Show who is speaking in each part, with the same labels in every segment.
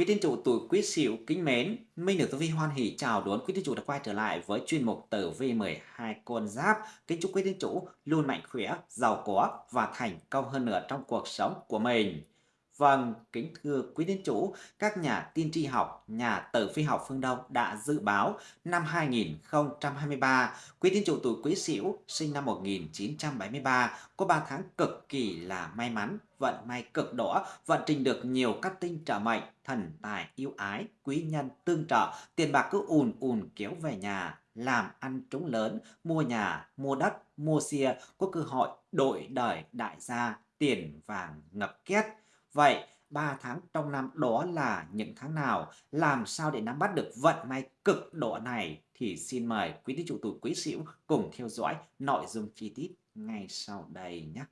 Speaker 1: Quý tín chủ tuổi Quý Sửu kính mến, Minh được Tử Vi hoan hỷ chào đón quý tín chủ đã quay trở lại với chuyên mục Tử Vi 12 con giáp. Kính chúc quý tín chủ luôn mạnh khỏe, giàu có và thành công hơn nữa trong cuộc sống của mình. Vâng, kính thưa quý tín chủ, các nhà tiên tri học, nhà tử vi học phương Đông đã dự báo năm 2023, quý tín chủ tuổi Quý Sửu sinh năm 1973 có 3 tháng cực kỳ là may mắn, vận may cực đỏ, vận trình được nhiều các tinh trợ mệnh, thần tài yêu ái, quý nhân tương trợ, tiền bạc cứ ùn ùn kéo về nhà, làm ăn trúng lớn, mua nhà, mua đất, mua xe, có cơ hội đổi đời đại gia, tiền vàng ngập két. Vậy 3 tháng trong năm đó là những tháng nào? Làm sao để nắm bắt được vận may cực độ này? Thì xin mời quý tín chủ tuổi Quý Sửu cùng theo dõi nội dung chi tiết ngay sau đây nhé.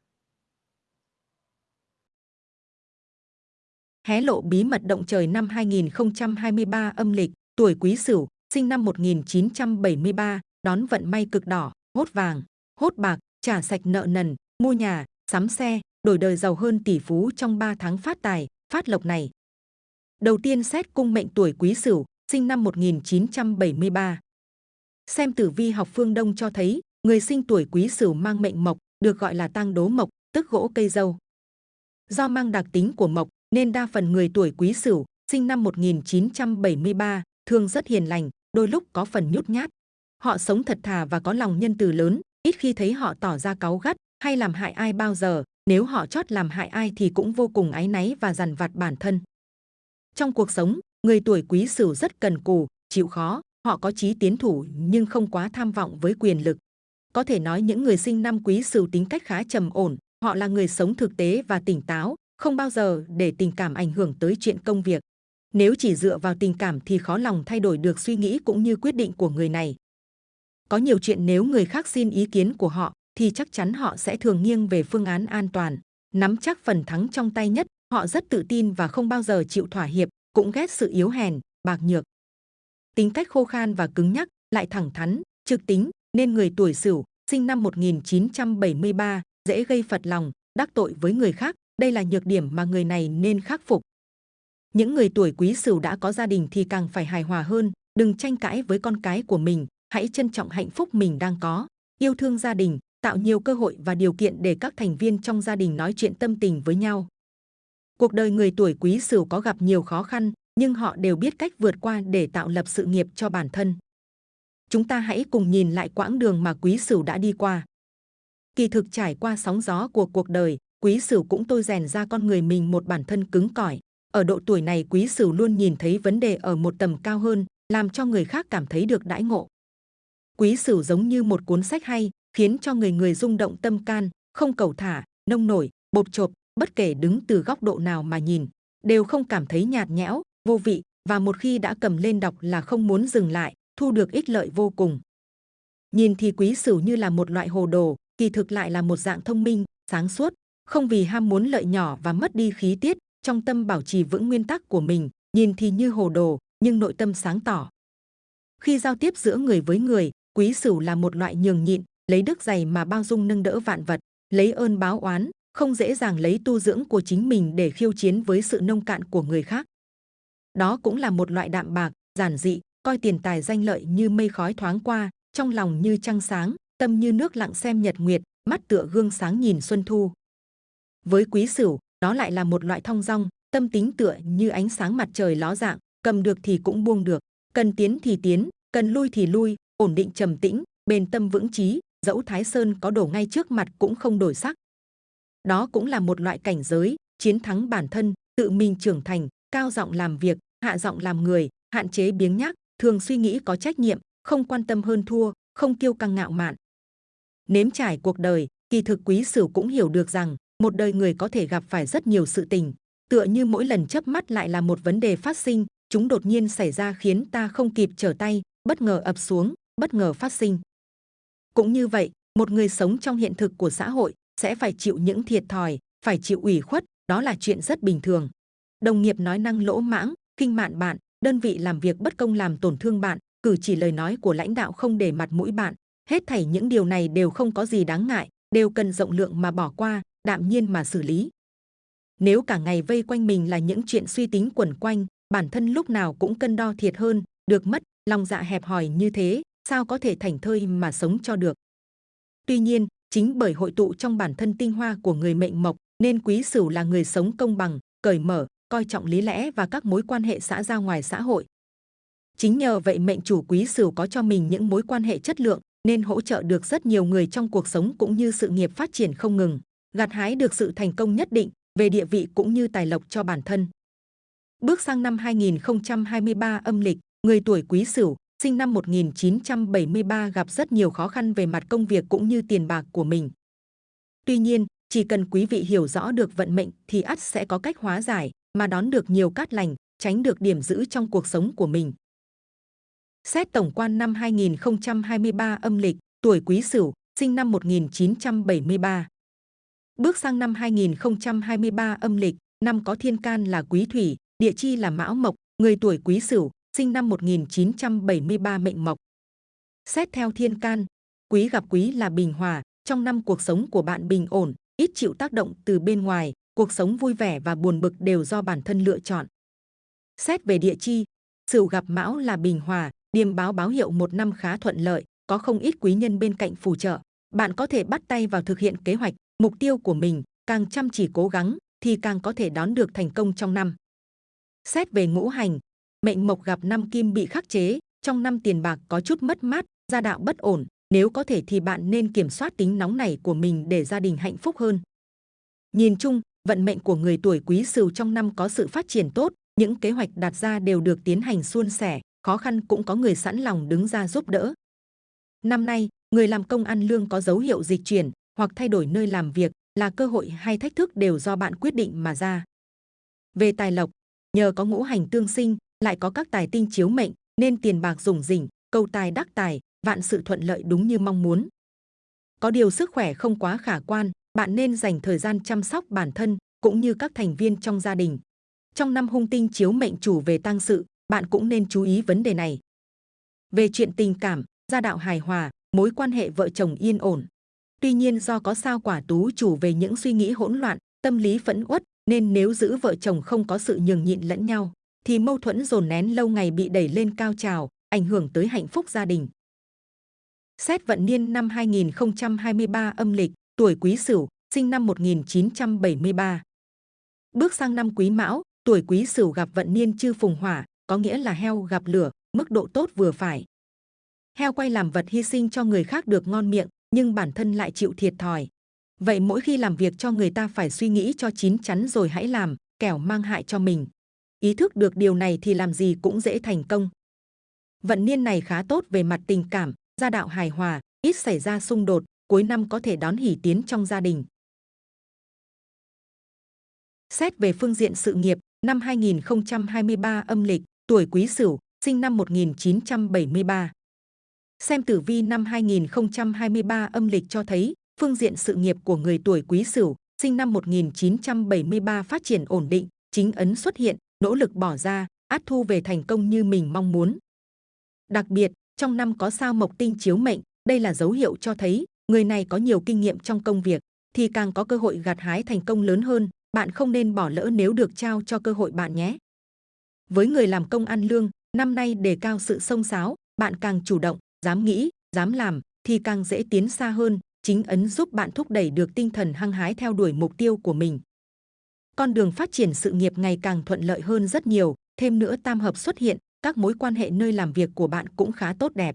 Speaker 2: Hé lộ bí mật động trời năm 2023 âm lịch, tuổi Quý Sửu, sinh năm 1973, đón vận may cực đỏ, hốt vàng, hốt bạc, trả sạch nợ nần, mua nhà, sắm xe, đổi đời giàu hơn tỷ phú trong 3 tháng phát tài, phát lộc này. Đầu tiên xét cung mệnh tuổi Quý Sửu, sinh năm 1973. Xem tử vi học phương Đông cho thấy, người sinh tuổi Quý Sửu mang mệnh mộc, được gọi là tang đố mộc, tức gỗ cây dâu. Do mang đặc tính của mộc, nên đa phần người tuổi Quý Sửu, sinh năm 1973, thường rất hiền lành, đôi lúc có phần nhút nhát. Họ sống thật thà và có lòng nhân từ lớn, ít khi thấy họ tỏ ra cáu gắt hay làm hại ai bao giờ, nếu họ chót làm hại ai thì cũng vô cùng áy náy và dằn vặt bản thân. Trong cuộc sống, người tuổi quý sửu rất cần cù, chịu khó, họ có chí tiến thủ nhưng không quá tham vọng với quyền lực. Có thể nói những người sinh năm quý sửu tính cách khá trầm ổn, họ là người sống thực tế và tỉnh táo, không bao giờ để tình cảm ảnh hưởng tới chuyện công việc. Nếu chỉ dựa vào tình cảm thì khó lòng thay đổi được suy nghĩ cũng như quyết định của người này. Có nhiều chuyện nếu người khác xin ý kiến của họ thì chắc chắn họ sẽ thường nghiêng về phương án an toàn, nắm chắc phần thắng trong tay nhất. Họ rất tự tin và không bao giờ chịu thỏa hiệp, cũng ghét sự yếu hèn, bạc nhược. Tính cách khô khan và cứng nhắc, lại thẳng thắn, trực tính, nên người tuổi Sửu, sinh năm 1973, dễ gây phật lòng, đắc tội với người khác. Đây là nhược điểm mà người này nên khắc phục. Những người tuổi Quý Sửu đã có gia đình thì càng phải hài hòa hơn, đừng tranh cãi với con cái của mình, hãy trân trọng hạnh phúc mình đang có, yêu thương gia đình, tạo nhiều cơ hội và điều kiện để các thành viên trong gia đình nói chuyện tâm tình với nhau. Cuộc đời người tuổi Quý Sửu có gặp nhiều khó khăn, nhưng họ đều biết cách vượt qua để tạo lập sự nghiệp cho bản thân. Chúng ta hãy cùng nhìn lại quãng đường mà Quý Sửu đã đi qua. Kỳ thực trải qua sóng gió của cuộc đời, Quý Sửu cũng tôi rèn ra con người mình một bản thân cứng cỏi. Ở độ tuổi này Quý Sửu luôn nhìn thấy vấn đề ở một tầm cao hơn, làm cho người khác cảm thấy được đãi ngộ. Quý Sửu giống như một cuốn sách hay, khiến cho người người rung động tâm can, không cầu thả, nông nổi, bột chộp, bất kể đứng từ góc độ nào mà nhìn, đều không cảm thấy nhạt nhẽo, vô vị và một khi đã cầm lên đọc là không muốn dừng lại, thu được ích lợi vô cùng. Nhìn thì quý sửu như là một loại hồ đồ, kỳ thực lại là một dạng thông minh, sáng suốt, không vì ham muốn lợi nhỏ và mất đi khí tiết, trong tâm bảo trì vững nguyên tắc của mình, nhìn thì như hồ đồ, nhưng nội tâm sáng tỏ. Khi giao tiếp giữa người với người, quý sửu là một loại nhường nhịn, lấy đức dày mà bao dung nâng đỡ vạn vật, lấy ơn báo oán, không dễ dàng lấy tu dưỡng của chính mình để khiêu chiến với sự nông cạn của người khác. Đó cũng là một loại đạm bạc, giản dị, coi tiền tài danh lợi như mây khói thoáng qua, trong lòng như trăng sáng, tâm như nước lặng xem nhật nguyệt, mắt tựa gương sáng nhìn xuân thu. Với quý sửu, đó lại là một loại thong dong, tâm tính tựa như ánh sáng mặt trời ló dạng, cầm được thì cũng buông được, cần tiến thì tiến, cần lui thì lui, ổn định trầm tĩnh, bền tâm vững chí, dẫu Thái Sơn có đổ ngay trước mặt cũng không đổi sắc. Đó cũng là một loại cảnh giới, chiến thắng bản thân, tự mình trưởng thành, cao giọng làm việc, hạ giọng làm người, hạn chế biếng nhác, thường suy nghĩ có trách nhiệm, không quan tâm hơn thua, không kiêu căng ngạo mạn. Nếm trải cuộc đời, kỳ thực quý sửu cũng hiểu được rằng một đời người có thể gặp phải rất nhiều sự tình, tựa như mỗi lần chớp mắt lại là một vấn đề phát sinh, chúng đột nhiên xảy ra khiến ta không kịp trở tay, bất ngờ ập xuống, bất ngờ phát sinh. Cũng như vậy, một người sống trong hiện thực của xã hội sẽ phải chịu những thiệt thòi, phải chịu ủy khuất, đó là chuyện rất bình thường. Đồng nghiệp nói năng lỗ mãng, kinh mạn bạn, đơn vị làm việc bất công làm tổn thương bạn, cử chỉ lời nói của lãnh đạo không để mặt mũi bạn. Hết thảy những điều này đều không có gì đáng ngại, đều cần rộng lượng mà bỏ qua, đạm nhiên mà xử lý. Nếu cả ngày vây quanh mình là những chuyện suy tính quẩn quanh, bản thân lúc nào cũng cân đo thiệt hơn, được mất, lòng dạ hẹp hòi như thế, sao có thể thành thơi mà sống cho được. Tuy nhiên, chính bởi hội tụ trong bản thân tinh hoa của người mệnh mộc, nên quý sửu là người sống công bằng, cởi mở, coi trọng lý lẽ và các mối quan hệ xã giao ngoài xã hội. Chính nhờ vậy mệnh chủ quý sửu có cho mình những mối quan hệ chất lượng, nên hỗ trợ được rất nhiều người trong cuộc sống cũng như sự nghiệp phát triển không ngừng, gặt hái được sự thành công nhất định về địa vị cũng như tài lộc cho bản thân. Bước sang năm 2023 âm lịch, người tuổi Quý Sửu, sinh năm 1973 gặp rất nhiều khó khăn về mặt công việc cũng như tiền bạc của mình. Tuy nhiên, chỉ cần quý vị hiểu rõ được vận mệnh thì ắt sẽ có cách hóa giải mà đón được nhiều cát lành, tránh được điểm giữ trong cuộc sống của mình. Xét tổng quan năm 2023 âm lịch, tuổi Quý Sửu, sinh năm 1973. Bước sang năm 2023 âm lịch, năm có thiên can là Quý Thủy, địa chi là Mão Mộc, người tuổi Quý Sửu, sinh năm 1973 mệnh Mộc. Xét theo thiên can, Quý gặp Quý là bình hòa, trong năm cuộc sống của bạn bình ổn, ít chịu tác động từ bên ngoài, cuộc sống vui vẻ và buồn bực đều do bản thân lựa chọn. Xét về địa chi, Sửu gặp Mão là bình hòa, điềm báo báo hiệu một năm khá thuận lợi, có không ít quý nhân bên cạnh phù trợ. Bạn có thể bắt tay vào thực hiện kế hoạch, mục tiêu của mình, càng chăm chỉ cố gắng thì càng có thể đón được thành công trong năm. Xét về ngũ hành, mệnh mộc gặp năm kim bị khắc chế, trong năm tiền bạc có chút mất mát, gia đạo bất ổn, nếu có thể thì bạn nên kiểm soát tính nóng này của mình để gia đình hạnh phúc hơn. Nhìn chung, vận mệnh của người tuổi Quý Sửu trong năm có sự phát triển tốt, những kế hoạch đặt ra đều được tiến hành suôn sẻ, khó khăn cũng có người sẵn lòng đứng ra giúp đỡ. Năm nay, người làm công ăn lương có dấu hiệu dịch chuyển hoặc thay đổi nơi làm việc là cơ hội hay thách thức đều do bạn quyết định mà ra. Về tài lộc, nhờ có ngũ hành tương sinh, lại có các tài tinh chiếu mệnh, nên tiền bạc rủng rỉnh, cầu tài đắc tài, vạn sự thuận lợi đúng như mong muốn. Có điều sức khỏe không quá khả quan, bạn nên dành thời gian chăm sóc bản thân cũng như các thành viên trong gia đình. Trong năm hung tinh chiếu mệnh chủ về tăng sự, bạn cũng nên chú ý vấn đề này. Về chuyện tình cảm, gia đạo hài hòa, mối quan hệ vợ chồng yên ổn. Tuy nhiên do có sao quả tú chủ về những suy nghĩ hỗn loạn, tâm lý phẫn uất, nên nếu giữ vợ chồng không có sự nhường nhịn lẫn nhau, thì mâu thuẫn dồn nén lâu ngày bị đẩy lên cao trào, ảnh hưởng tới hạnh phúc gia đình. Xét vận niên năm 2023 âm lịch, tuổi Quý Sửu, sinh năm 1973. Bước sang năm Quý Mão, tuổi Quý Sửu gặp vận niên chư phùng hỏa, có nghĩa là heo gặp lửa, mức độ tốt vừa phải. Heo quay làm vật hy sinh cho người khác được ngon miệng, nhưng bản thân lại chịu thiệt thòi. Vậy mỗi khi làm việc cho người ta phải suy nghĩ cho chín chắn rồi hãy làm, kẻo mang hại cho mình. Ý thức được điều này thì làm gì cũng dễ thành công. Vận niên này khá tốt về mặt tình cảm, gia đạo hài hòa, ít xảy ra xung đột, cuối năm có thể đón hỷ tiến trong gia đình. Xét về phương diện sự nghiệp, năm 2023 âm lịch, tuổi Quý Sửu, sinh năm 1973. Xem tử vi năm 2023 âm lịch cho thấy, phương diện sự nghiệp của người tuổi Quý Sửu, sinh năm 1973 phát triển ổn định, chính ấn xuất hiện, nỗ lực bỏ ra, át thu về thành công như mình mong muốn. Đặc biệt, trong năm có sao mộc tinh chiếu mệnh, đây là dấu hiệu cho thấy người này có nhiều kinh nghiệm trong công việc, thì càng có cơ hội gặt hái thành công lớn hơn. Bạn không nên bỏ lỡ nếu được trao cho cơ hội bạn nhé. Với người làm công ăn lương, năm nay đề cao sự sông sáo, bạn càng chủ động, dám nghĩ, dám làm, thì càng dễ tiến xa hơn. Chính ấn giúp bạn thúc đẩy được tinh thần hăng hái theo đuổi mục tiêu của mình. Con đường phát triển sự nghiệp ngày càng thuận lợi hơn rất nhiều. Thêm nữa tam hợp xuất hiện, các mối quan hệ nơi làm việc của bạn cũng khá tốt đẹp.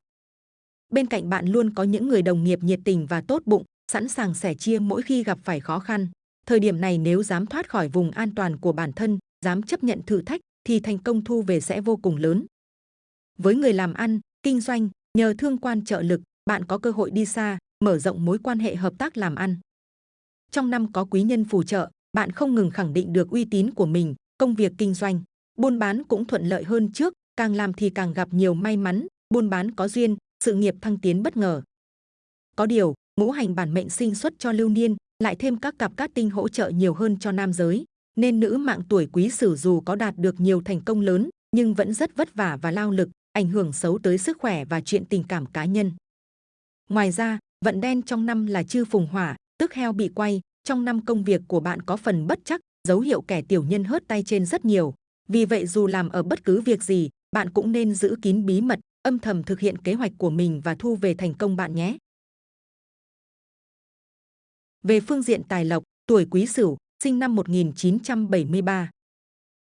Speaker 2: Bên cạnh bạn luôn có những người đồng nghiệp nhiệt tình và tốt bụng, sẵn sàng sẻ chia mỗi khi gặp phải khó khăn. Thời điểm này nếu dám thoát khỏi vùng an toàn của bản thân, dám chấp nhận thử thách, thì thành công thu về sẽ vô cùng lớn. Với người làm ăn, kinh doanh, nhờ thương quan trợ lực, bạn có cơ hội đi xa, mở rộng mối quan hệ hợp tác làm ăn. Trong năm có quý nhân phù trợ, bạn không ngừng khẳng định được uy tín của mình, công việc kinh doanh, buôn bán cũng thuận lợi hơn trước, càng làm thì càng gặp nhiều may mắn, buôn bán có duyên, sự nghiệp thăng tiến bất ngờ. Có điều, ngũ hành bản mệnh sinh xuất cho lưu niên, lại thêm các cặp cát tinh hỗ trợ nhiều hơn cho nam giới, nên nữ mạng tuổi quý sửu dù có đạt được nhiều thành công lớn, nhưng vẫn rất vất vả và lao lực, ảnh hưởng xấu tới sức khỏe và chuyện tình cảm cá nhân. Ngoài ra, vận đen trong năm là chư phùng hỏa, tức heo bị quay, trong năm công việc của bạn có phần bất chắc, dấu hiệu kẻ tiểu nhân hớt tay trên rất nhiều, Vì vậy dù làm ở bất cứ việc gì, bạn cũng nên giữ kín bí mật, âm thầm thực hiện kế hoạch của mình và thu về thành công bạn nhé. Về phương diện tài lộc, tuổi Quý Sửu, sinh năm 1973.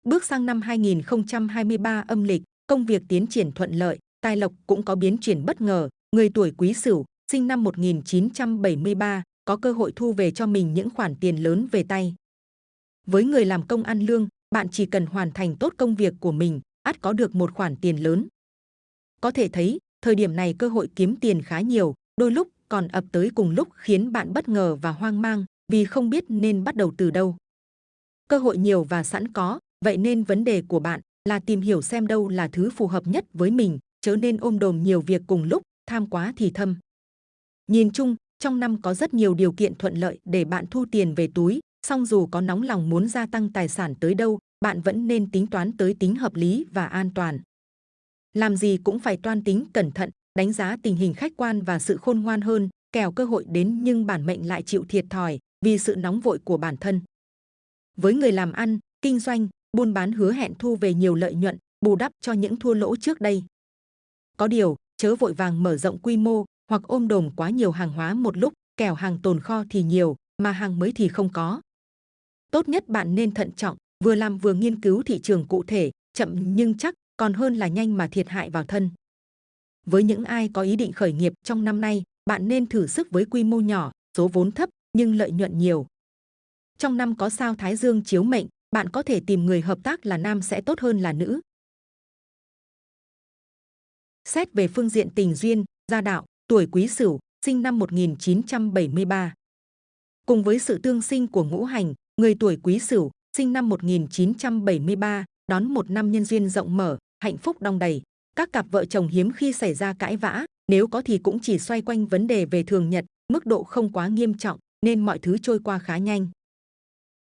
Speaker 2: Bước sang năm 2023 âm lịch, công việc tiến triển thuận lợi, tài lộc cũng có biến chuyển bất ngờ. Người tuổi Quý Sửu, sinh năm 1973, có cơ hội thu về cho mình những khoản tiền lớn về tay. Với người làm công ăn lương, bạn chỉ cần hoàn thành tốt công việc của mình, ắt có được một khoản tiền lớn. Có thể thấy, thời điểm này cơ hội kiếm tiền khá nhiều, đôi lúc còn ập tới cùng lúc khiến bạn bất ngờ và hoang mang vì không biết nên bắt đầu từ đâu. Cơ hội nhiều và sẵn có, vậy nên vấn đề của bạn là tìm hiểu xem đâu là thứ phù hợp nhất với mình, chớ nên ôm đồm nhiều việc cùng lúc, tham quá thì thâm. Nhìn chung, trong năm có rất nhiều điều kiện thuận lợi để bạn thu tiền về túi, song dù có nóng lòng muốn gia tăng tài sản tới đâu, bạn vẫn nên tính toán tới tính hợp lý và an toàn. Làm gì cũng phải toan tính cẩn thận, đánh giá tình hình khách quan và sự khôn ngoan hơn, Kèo cơ hội đến nhưng bản mệnh lại chịu thiệt thòi vì sự nóng vội của bản thân. Với người làm ăn, kinh doanh, buôn bán hứa hẹn thu về nhiều lợi nhuận, bù đắp cho những thua lỗ trước đây. Có điều, chớ vội vàng mở rộng quy mô hoặc ôm đồm quá nhiều hàng hóa một lúc, kẻo hàng tồn kho thì nhiều, mà hàng mới thì không có. Tốt nhất bạn nên thận trọng, vừa làm vừa nghiên cứu thị trường cụ thể, chậm nhưng chắc, còn hơn là nhanh mà thiệt hại vào thân. Với những ai có ý định khởi nghiệp trong năm nay, bạn nên thử sức với quy mô nhỏ, số vốn thấp nhưng lợi nhuận nhiều. Trong năm có sao Thái Dương chiếu mệnh, bạn có thể tìm người hợp tác là nam sẽ tốt hơn là nữ. Xét về phương diện tình duyên, gia đạo, tuổi Quý Sửu, sinh năm 1973. Cùng với sự tương sinh của ngũ hành, người tuổi Quý Sửu, sinh năm 1973, đón một năm nhân duyên rộng mở, hạnh phúc đong đầy. Các cặp vợ chồng hiếm khi xảy ra cãi vã, nếu có thì cũng chỉ xoay quanh vấn đề về thường nhật, mức độ không quá nghiêm trọng, nên mọi thứ trôi qua khá nhanh.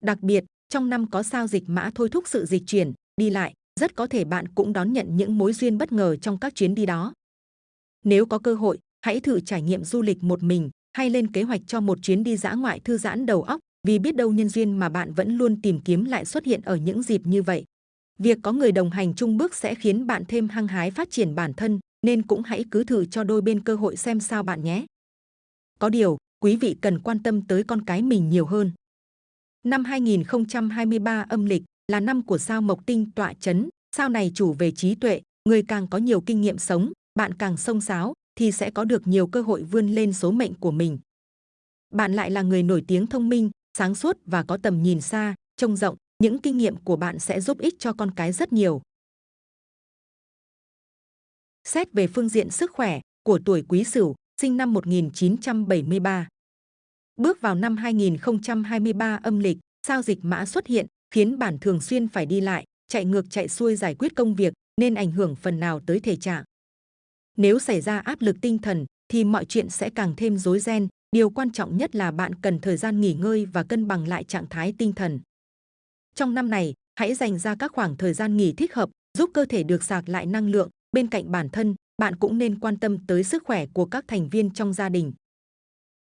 Speaker 2: Đặc biệt, trong năm có sao dịch mã thôi thúc sự dịch chuyển, đi lại, rất có thể bạn cũng đón nhận những mối duyên bất ngờ trong các chuyến đi đó. Nếu có cơ hội, hãy thử trải nghiệm du lịch một mình hay lên kế hoạch cho một chuyến đi dã ngoại thư giãn đầu óc vì biết đâu nhân duyên mà bạn vẫn luôn tìm kiếm lại xuất hiện ở những dịp như vậy. Việc có người đồng hành chung bước sẽ khiến bạn thêm hăng hái phát triển bản thân, nên cũng hãy cứ thử cho đôi bên cơ hội xem sao bạn nhé. Có điều, quý vị cần quan tâm tới con cái mình nhiều hơn. Năm 2023 âm lịch là năm của sao Mộc Tinh tọa chấn, sao này chủ về trí tuệ, người càng có nhiều kinh nghiệm sống, bạn càng sông sáo thì sẽ có được nhiều cơ hội vươn lên số mệnh của mình. Bạn lại là người nổi tiếng thông minh, sáng suốt và có tầm nhìn xa, trông rộng, những kinh nghiệm của bạn sẽ giúp ích cho con cái rất nhiều. Xét về phương diện sức khỏe của tuổi Quý Sửu, sinh năm 1973. Bước vào năm 2023 âm lịch, sao dịch mã xuất hiện, khiến bản thường xuyên phải đi lại, chạy ngược chạy xuôi giải quyết công việc, nên ảnh hưởng phần nào tới thể trạng. Nếu xảy ra áp lực tinh thần, thì mọi chuyện sẽ càng thêm rối ren. Điều quan trọng nhất là bạn cần thời gian nghỉ ngơi và cân bằng lại trạng thái tinh thần. Trong năm này, hãy dành ra các khoảng thời gian nghỉ thích hợp, giúp cơ thể được sạc lại năng lượng. Bên cạnh bản thân, bạn cũng nên quan tâm tới sức khỏe của các thành viên trong gia đình.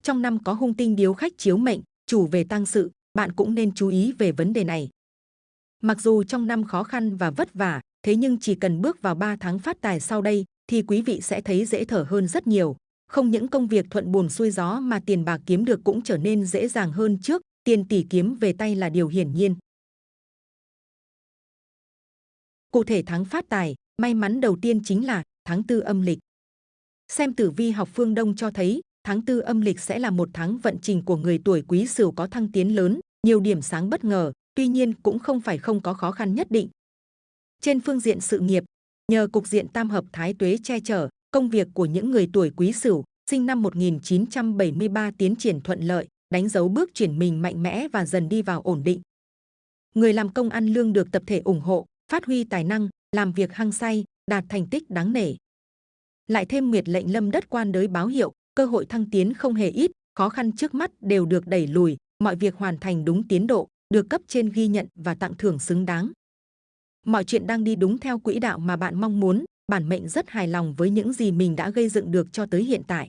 Speaker 2: Trong năm có hung tinh điếu khách chiếu mệnh, chủ về tăng sự, bạn cũng nên chú ý về vấn đề này. Mặc dù trong năm khó khăn và vất vả, thế nhưng chỉ cần bước vào 3 tháng phát tài sau đây thì quý vị sẽ thấy dễ thở hơn rất nhiều. Không những công việc thuận buồm xuôi gió mà tiền bạc kiếm được cũng trở nên dễ dàng hơn trước, tiền tỷ kiếm về tay là điều hiển nhiên. Cụ thể tháng phát tài, may mắn đầu tiên chính là tháng tư âm lịch. Xem tử vi học phương Đông cho thấy, tháng tư âm lịch sẽ là một tháng vận trình của người tuổi quý sửu có thăng tiến lớn, nhiều điểm sáng bất ngờ, tuy nhiên cũng không phải không có khó khăn nhất định. Trên phương diện sự nghiệp, nhờ cục diện tam hợp thái tuế che chở, công việc của những người tuổi quý sửu, sinh năm 1973 tiến triển thuận lợi, đánh dấu bước chuyển mình mạnh mẽ và dần đi vào ổn định. Người làm công ăn lương được tập thể ủng hộ, phát huy tài năng, làm việc hăng say, đạt thành tích đáng nể. Lại thêm nguyệt lệnh lâm đất quan đới báo hiệu, cơ hội thăng tiến không hề ít, khó khăn trước mắt đều được đẩy lùi, mọi việc hoàn thành đúng tiến độ, được cấp trên ghi nhận và tặng thưởng xứng đáng. Mọi chuyện đang đi đúng theo quỹ đạo mà bạn mong muốn, bản mệnh rất hài lòng với những gì mình đã gây dựng được cho tới hiện tại.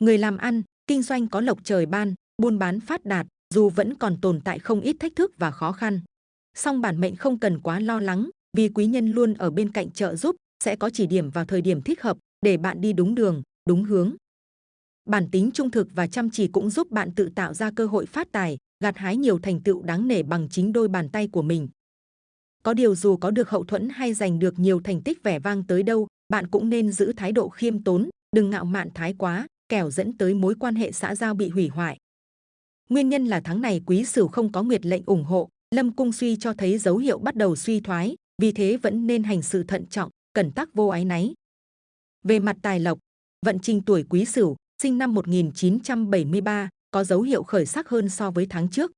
Speaker 2: Người làm ăn, kinh doanh có lộc trời ban, buôn bán phát đạt, dù vẫn còn tồn tại không ít thách thức và khó khăn. Song bản mệnh không cần quá lo lắng, vì quý nhân luôn ở bên cạnh trợ giúp, sẽ có chỉ điểm vào thời điểm thích hợp để bạn đi đúng đường, đúng hướng. Bản tính trung thực và chăm chỉ cũng giúp bạn tự tạo ra cơ hội phát tài, gặt hái nhiều thành tựu đáng nể bằng chính đôi bàn tay của mình. Có điều dù có được hậu thuẫn hay giành được nhiều thành tích vẻ vang tới đâu, bạn cũng nên giữ thái độ khiêm tốn, đừng ngạo mạn thái quá, kẻo dẫn tới mối quan hệ xã giao bị hủy hoại. Nguyên nhân là tháng này quý sửu không có nguyệt lệnh ủng hộ, lâm cung suy cho thấy dấu hiệu bắt đầu suy thoái, vì thế vẫn nên hành sự thận trọng, cẩn tắc vô ái náy. Về mặt tài lộc, vận trình tuổi quý sửu, sinh năm 1973, có dấu hiệu khởi sắc hơn so với tháng trước.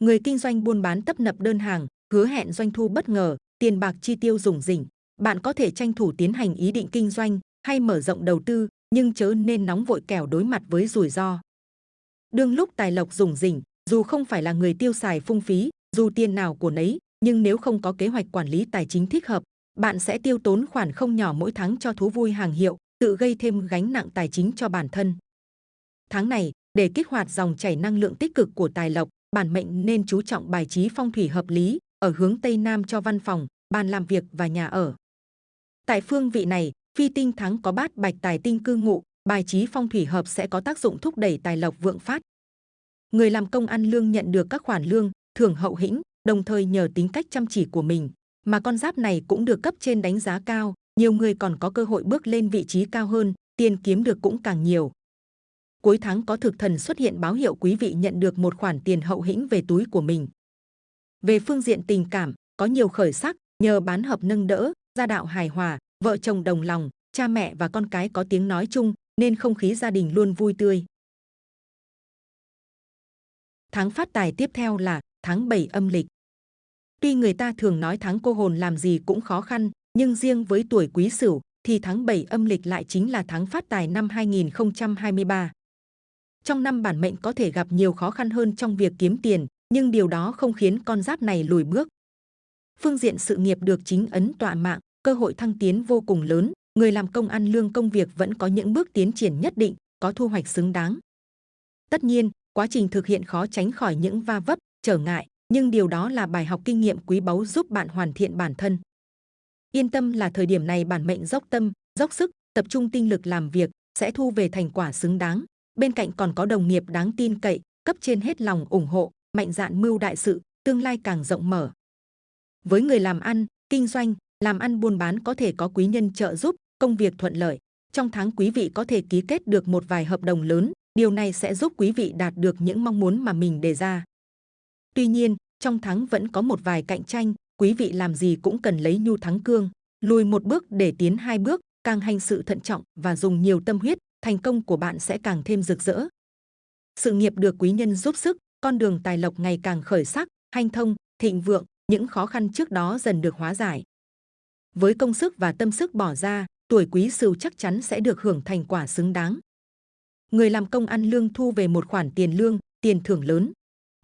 Speaker 2: Người kinh doanh buôn bán tấp nập đơn hàng, hứa hẹn doanh thu bất ngờ, tiền bạc chi tiêu rủng rỉnh. Bạn có thể tranh thủ tiến hành ý định kinh doanh hay mở rộng đầu tư, nhưng chớ nên nóng vội kẻo đối mặt với rủi ro. Đương lúc tài lộc rủng rỉnh, dù không phải là người tiêu xài phung phí, dù tiền nào của nấy, nhưng nếu không có kế hoạch quản lý tài chính thích hợp, bạn sẽ tiêu tốn khoản không nhỏ mỗi tháng cho thú vui hàng hiệu, tự gây thêm gánh nặng tài chính cho bản thân. Tháng này, để kích hoạt dòng chảy năng lượng tích cực của tài lộc, bản mệnh nên chú trọng bài trí phong thủy hợp lý ở hướng Tây Nam cho văn phòng, bàn làm việc và nhà ở. Tại phương vị này, phi tinh tháng có bát bạch tài tinh cư ngụ, bài trí phong thủy hợp sẽ có tác dụng thúc đẩy tài lộc vượng phát. Người làm công ăn lương nhận được các khoản lương, thưởng hậu hĩnh, đồng thời nhờ tính cách chăm chỉ của mình, mà con giáp này cũng được cấp trên đánh giá cao, nhiều người còn có cơ hội bước lên vị trí cao hơn, tiền kiếm được cũng càng nhiều. Cuối tháng có thực thần xuất hiện báo hiệu quý vị nhận được một khoản tiền hậu hĩnh về túi của mình. Về phương diện tình cảm, có nhiều khởi sắc, nhờ bán hợp nâng đỡ, gia đạo hài hòa, vợ chồng đồng lòng, cha mẹ và con cái có tiếng nói chung, nên không khí gia đình luôn vui tươi. Tháng phát tài tiếp theo là tháng 7 âm lịch. Tuy người ta thường nói tháng cô hồn làm gì cũng khó khăn, nhưng riêng với tuổi quý sửu thì tháng 7 âm lịch lại chính là tháng phát tài năm 2023. Trong năm bản mệnh có thể gặp nhiều khó khăn hơn trong việc kiếm tiền, nhưng điều đó không khiến con giáp này lùi bước. Phương diện sự nghiệp được chính ấn tọa mạng, cơ hội thăng tiến vô cùng lớn, người làm công ăn lương công việc vẫn có những bước tiến triển nhất định, có thu hoạch xứng đáng. Tất nhiên, quá trình thực hiện khó tránh khỏi những va vấp, trở ngại, nhưng điều đó là bài học kinh nghiệm quý báu giúp bạn hoàn thiện bản thân. Yên tâm là thời điểm này bản mệnh dốc tâm, dốc sức, tập trung tinh lực làm việc, sẽ thu về thành quả xứng đáng. Bên cạnh còn có đồng nghiệp đáng tin cậy, cấp trên hết lòng ủng hộ, mạnh dạn mưu đại sự, tương lai càng rộng mở. Với người làm ăn, kinh doanh, làm ăn buôn bán có thể có quý nhân trợ giúp, công việc thuận lợi. Trong tháng quý vị có thể ký kết được một vài hợp đồng lớn, điều này sẽ giúp quý vị đạt được những mong muốn mà mình đề ra. Tuy nhiên, trong tháng vẫn có một vài cạnh tranh, quý vị làm gì cũng cần lấy nhu thắng cương, lùi một bước để tiến hai bước, càng hành sự thận trọng và dùng nhiều tâm huyết, thành công của bạn sẽ càng thêm rực rỡ. Sự nghiệp được quý nhân giúp sức, con đường tài lộc ngày càng khởi sắc, hanh thông, thịnh vượng, những khó khăn trước đó dần được hóa giải. Với công sức và tâm sức bỏ ra, tuổi quý sửu chắc chắn sẽ được hưởng thành quả xứng đáng. Người làm công ăn lương thu về một khoản tiền lương, tiền thưởng lớn.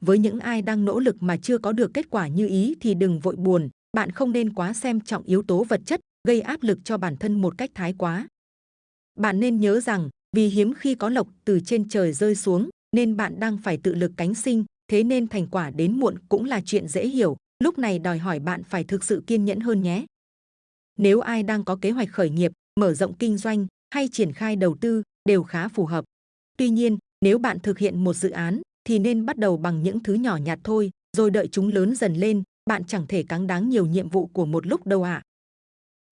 Speaker 2: Với những ai đang nỗ lực mà chưa có được kết quả như ý thì đừng vội buồn, bạn không nên quá xem trọng yếu tố vật chất, gây áp lực cho bản thân một cách thái quá. Bạn nên nhớ rằng, vì hiếm khi có lộc từ trên trời rơi xuống, nên bạn đang phải tự lực cánh sinh, thế nên thành quả đến muộn cũng là chuyện dễ hiểu, lúc này đòi hỏi bạn phải thực sự kiên nhẫn hơn nhé. Nếu ai đang có kế hoạch khởi nghiệp, mở rộng kinh doanh hay triển khai đầu tư đều khá phù hợp. Tuy nhiên, nếu bạn thực hiện một dự án thì nên bắt đầu bằng những thứ nhỏ nhặt thôi, rồi đợi chúng lớn dần lên, bạn chẳng thể cáng đáng nhiều nhiệm vụ của một lúc đâu ạ. À.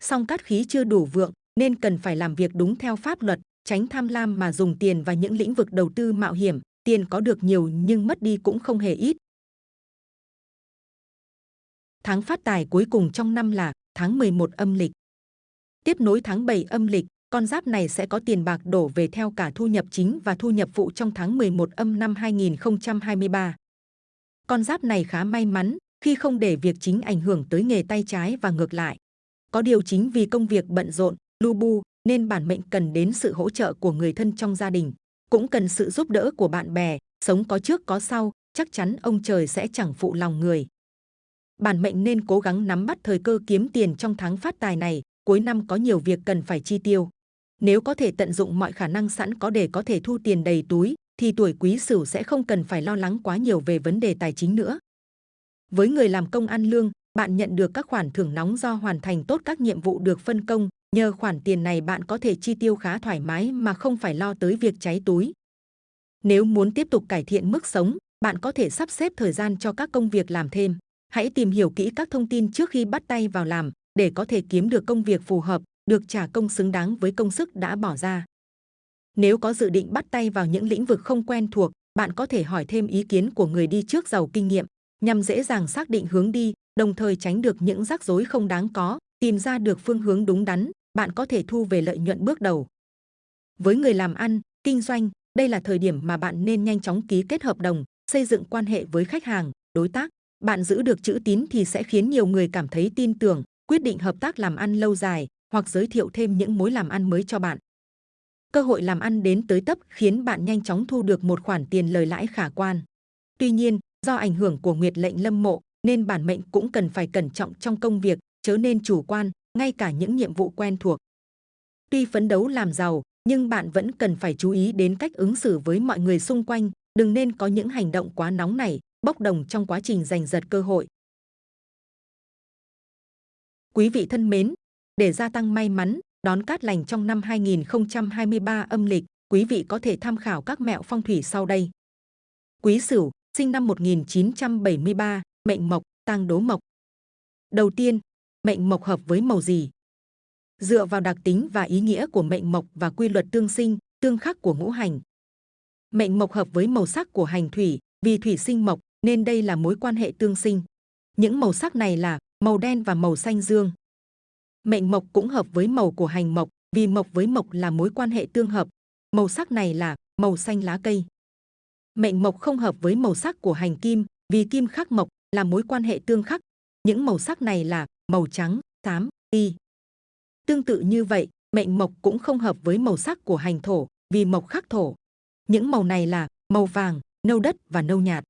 Speaker 2: Song cát khí chưa đủ vượng nên cần phải làm việc đúng theo pháp luật, tránh tham lam mà dùng tiền vào những lĩnh vực đầu tư mạo hiểm, tiền có được nhiều nhưng mất đi cũng không hề ít. Tháng phát tài cuối cùng trong năm là tháng 11 âm lịch. Tiếp nối tháng 7 âm lịch, con giáp này sẽ có tiền bạc đổ về theo cả thu nhập chính và thu nhập phụ trong tháng 11 âm năm 2023. Con giáp này khá may mắn khi không để việc chính ảnh hưởng tới nghề tay trái và ngược lại. Có điều chính vì công việc bận rộn, lu bu nên bản mệnh cần đến sự hỗ trợ của người thân trong gia đình, cũng cần sự giúp đỡ của bạn bè, sống có trước có sau, chắc chắn ông trời sẽ chẳng phụ lòng người. Bản mệnh nên cố gắng nắm bắt thời cơ kiếm tiền trong tháng phát tài này, cuối năm có nhiều việc cần phải chi tiêu. Nếu có thể tận dụng mọi khả năng sẵn có để có thể thu tiền đầy túi, thì tuổi quý sửu sẽ không cần phải lo lắng quá nhiều về vấn đề tài chính nữa. Với người làm công ăn lương, bạn nhận được các khoản thưởng nóng do hoàn thành tốt các nhiệm vụ được phân công. Nhờ khoản tiền này bạn có thể chi tiêu khá thoải mái mà không phải lo tới việc cháy túi. Nếu muốn tiếp tục cải thiện mức sống, bạn có thể sắp xếp thời gian cho các công việc làm thêm. Hãy tìm hiểu kỹ các thông tin trước khi bắt tay vào làm để có thể kiếm được công việc phù hợp, được trả công xứng đáng với công sức đã bỏ ra. Nếu có dự định bắt tay vào những lĩnh vực không quen thuộc, bạn có thể hỏi thêm ý kiến của người đi trước giàu kinh nghiệm nhằm dễ dàng xác định hướng đi, đồng thời tránh được những rắc rối không đáng có, tìm ra được phương hướng đúng đắn, bạn có thể thu về lợi nhuận bước đầu. Với người làm ăn, kinh doanh, đây là thời điểm mà bạn nên nhanh chóng ký kết hợp đồng, xây dựng quan hệ với khách hàng, đối tác. Bạn giữ được chữ tín thì sẽ khiến nhiều người cảm thấy tin tưởng, quyết định hợp tác làm ăn lâu dài hoặc giới thiệu thêm những mối làm ăn mới cho bạn. Cơ hội làm ăn đến tới tấp khiến bạn nhanh chóng thu được một khoản tiền lời lãi khả quan. Tuy nhiên, do ảnh hưởng của nguyệt lệnh lâm mộ nên bản mệnh cũng cần phải cẩn trọng trong công việc, chớ nên chủ quan, ngay cả những nhiệm vụ quen thuộc. Tuy phấn đấu làm giàu, nhưng bạn vẫn cần phải chú ý đến cách ứng xử với mọi người xung quanh, đừng nên có những hành động quá nóng nảy, bốc đồng trong quá trình giành giật cơ hội. Quý vị thân mến, để gia tăng may mắn, đón cát lành trong năm 2023 âm lịch, quý vị có thể tham khảo các mẹo phong thủy sau đây. Quý Sửu, sinh năm 1973, mệnh mộc, tang đố mộc. Đầu tiên, mệnh mộc hợp với màu gì? Dựa vào đặc tính và ý nghĩa của mệnh mộc và quy luật tương sinh, tương khắc của ngũ hành. Mệnh mộc hợp với màu sắc của hành thủy, vì thủy sinh mộc nên đây là mối quan hệ tương sinh. Những màu sắc này là màu đen và màu xanh dương. Mệnh mộc cũng hợp với màu của hành mộc, vì mộc với mộc là mối quan hệ tương hợp. Màu sắc này là màu xanh lá cây. Mệnh mộc không hợp với màu sắc của hành kim, vì kim khắc mộc là mối quan hệ tương khắc. Những màu sắc này là màu trắng, xám, y. Tương tự như vậy, mệnh mộc cũng không hợp với màu sắc của hành thổ, vì mộc khắc thổ. Những màu này là màu vàng, nâu đất và nâu nhạt.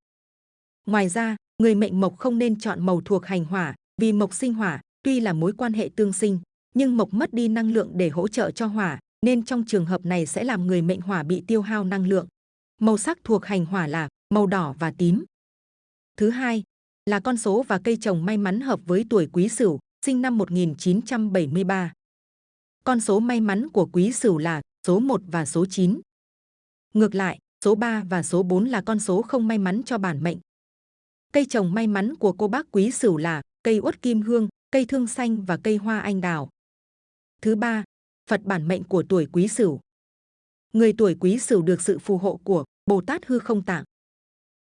Speaker 2: Ngoài ra, người mệnh mộc không nên chọn màu thuộc hành hỏa, vì mộc sinh hỏa, tuy là mối quan hệ tương sinh, nhưng mộc mất đi năng lượng để hỗ trợ cho hỏa, nên trong trường hợp này sẽ làm người mệnh hỏa bị tiêu hao năng lượng. Màu sắc thuộc hành hỏa là màu đỏ và tím. Thứ hai là con số và cây trồng may mắn hợp với tuổi Quý Sửu, sinh năm 1973. Con số may mắn của Quý Sửu là số 1 và số 9. Ngược lại, số 3 và số 4 là con số không may mắn cho bản mệnh. Cây trồng may mắn của cô bác Quý Sửu là cây uất kim hương, cây thương xanh và cây hoa anh đào. Thứ ba, Phật bản mệnh của tuổi Quý Sửu. Người tuổi Quý Sửu được sự phù hộ của Bồ Tát Hư Không Tạng.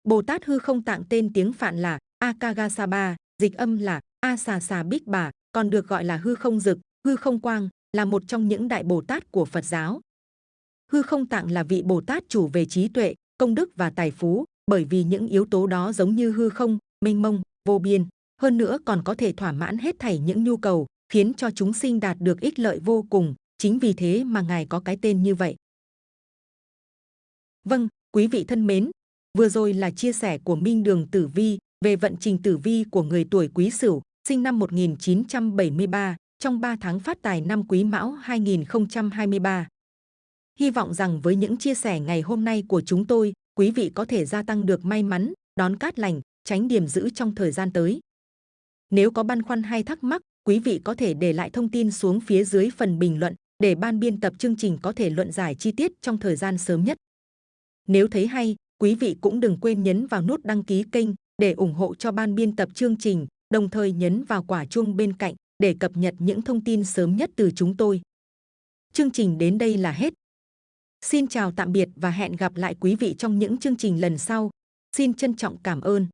Speaker 2: Bồ Tát Hư Không Tạng tên tiếng Phạn là Akagasaba, dịch âm là A Xà Xà Bích Bà, còn được gọi là Hư Không Dực, Hư Không Quang, là một trong những đại Bồ Tát của Phật giáo. Hư Không Tạng là vị Bồ Tát chủ về trí tuệ, công đức và tài phú, bởi vì những yếu tố đó giống như hư không, mênh mông, vô biên, hơn nữa còn có thể thỏa mãn hết thảy những nhu cầu, khiến cho chúng sinh đạt được ích lợi vô cùng, chính vì thế mà Ngài có cái tên như vậy. Vâng, quý vị thân mến, vừa rồi là chia sẻ của Minh Đường Tử Vi về vận trình tử vi của người tuổi Quý Sửu, sinh năm 1973, trong 3 tháng phát tài năm Quý Mão 2023. Hy vọng rằng với những chia sẻ ngày hôm nay của chúng tôi, quý vị có thể gia tăng được may mắn, đón cát lành, tránh điểm giữ trong thời gian tới. Nếu có băn khoăn hay thắc mắc, quý vị có thể để lại thông tin xuống phía dưới phần bình luận để ban biên tập chương trình có thể luận giải chi tiết trong thời gian sớm nhất. Nếu thấy hay, quý vị cũng đừng quên nhấn vào nút đăng ký kênh để ủng hộ cho ban biên tập chương trình, đồng thời nhấn vào quả chuông bên cạnh để cập nhật những thông tin sớm nhất từ chúng tôi. Chương trình đến đây là hết. Xin chào tạm biệt và hẹn gặp lại quý vị trong những chương trình lần sau. Xin trân trọng cảm ơn.